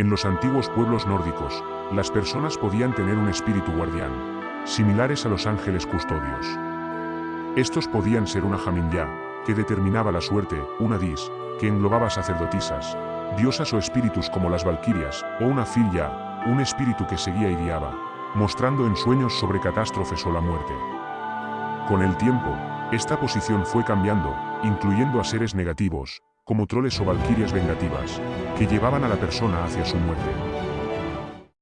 En los antiguos pueblos nórdicos, las personas podían tener un espíritu guardián, similares a los ángeles custodios. Estos podían ser una Jaminyá, que determinaba la suerte, una Dis, que englobaba sacerdotisas, diosas o espíritus como las valquirias, o una Filya, un espíritu que seguía y guiaba, mostrando en sueños sobre catástrofes o la muerte. Con el tiempo, esta posición fue cambiando, incluyendo a seres negativos, como troles o valquirias vengativas, que llevaban a la persona hacia su muerte.